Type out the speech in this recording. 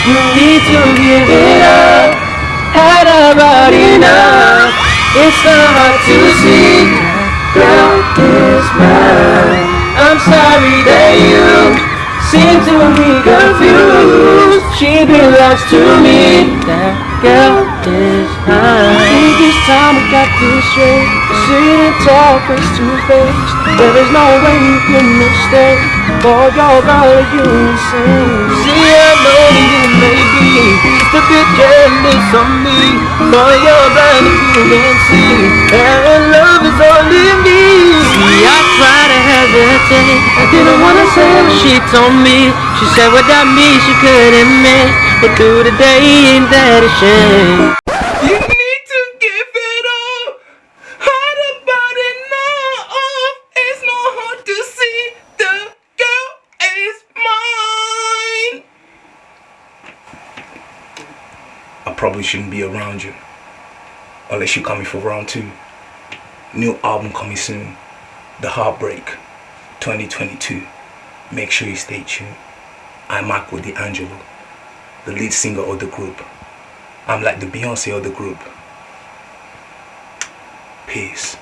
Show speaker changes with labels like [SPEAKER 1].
[SPEAKER 1] You need to give it up. Had about enough. It's not hard to see. Girl is mine. I'm sorry that you seem to be confused. She belongs to me. That girl is mine. I think it's time we got this straight. Sit and talk face to face. There is no way you can mistake. For your girl, you insane. Jealous of me. You're blind if you can see. And love is all in me. See, I try to hesitate. I didn't wanna say what she told me. She said without me she couldn't make it through the day. Ain't that a shame?
[SPEAKER 2] I probably shouldn't be around you. Unless you're coming for round two. New album coming soon. The Heartbreak 2022. Make sure you stay tuned. I'm Marco D'Angelo, the lead singer of the group. I'm like the Beyonce of the group. Peace.